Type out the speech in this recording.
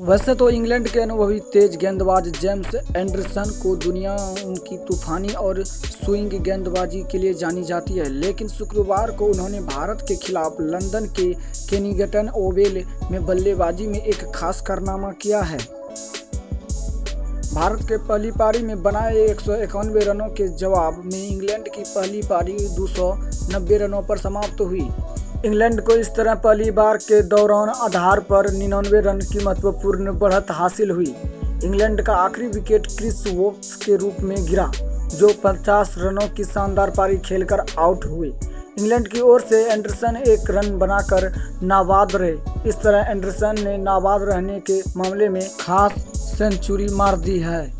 वैसे तो इंग्लैंड के अनुभवी तेज गेंदबाज जेम्स एंडरसन को दुनिया उनकी तूफानी और स्विंग गेंदबाजी के लिए जानी जाती है, लेकिन शुक्रवार को उन्होंने भारत के खिलाफ लंदन के केनिगटन ओवेल में बल्लेबाजी में एक खास कारनामा किया है। भारत के पहली पारी में बनाए एक सौ इक्यानवे रनों के जवाब में इंग्लैंड की पहली पारी 290 रनों पर समाप्त हुई। इंग्लैंड को इस तरह पहली बार के दौरान आधार पर निन्यानवे रन की महत्वपूर्ण बढ़त हासिल हुई। इंग्लैंड का आखिरी विकेट क्रिस वोक्स के रूप में गिरा, जो 50 रनों की शानदार पारी खेलकर आउट हुए इंग्लैंड की ओर से एंडरसन एक रन बनाकर नाबाद रहे। इस तरह एंडरसन ने नाबाद रहने के मामले में खास सेंचुरी मार दी है।